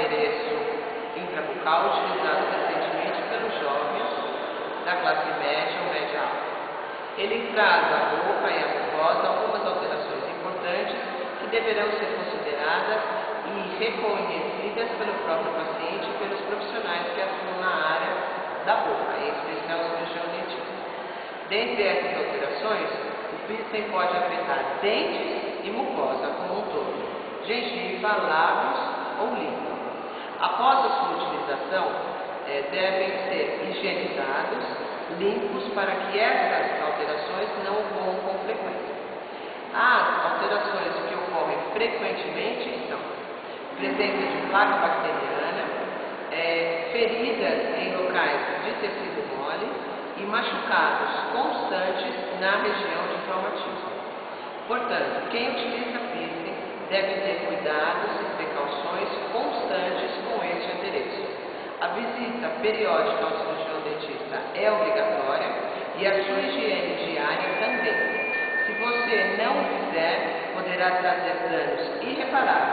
endereço intrabucal utilizado recentemente pelos jovens da classe média ou média alta. Ele traz à boca e à mucosa algumas alterações importantes que deverão ser consideradas e reconhecidas pelo próprio paciente e pelos profissionais que atuam na área da boca, em especial o cirurgião. Dentre essas alterações, o piercing pode afetar dentes e mucosa como um todo, gengiva, lábios ou língua. Após a sua utilização, é, devem ser higienizados, limpos, para que essas alterações não ocorram com frequência. As alterações que ocorrem frequentemente são presença de placa bacteriana, é, feridas em locais de tecido mole e machucados constantes na região de traumatismo. Portanto, quem utiliza piercing deve ter cuidados e precauções constantes com este endereço. A visita periódica ao cirurgião dentista é obrigatória e a sua higiene diária também. Se você não fizer, poderá trazer danos irreparáveis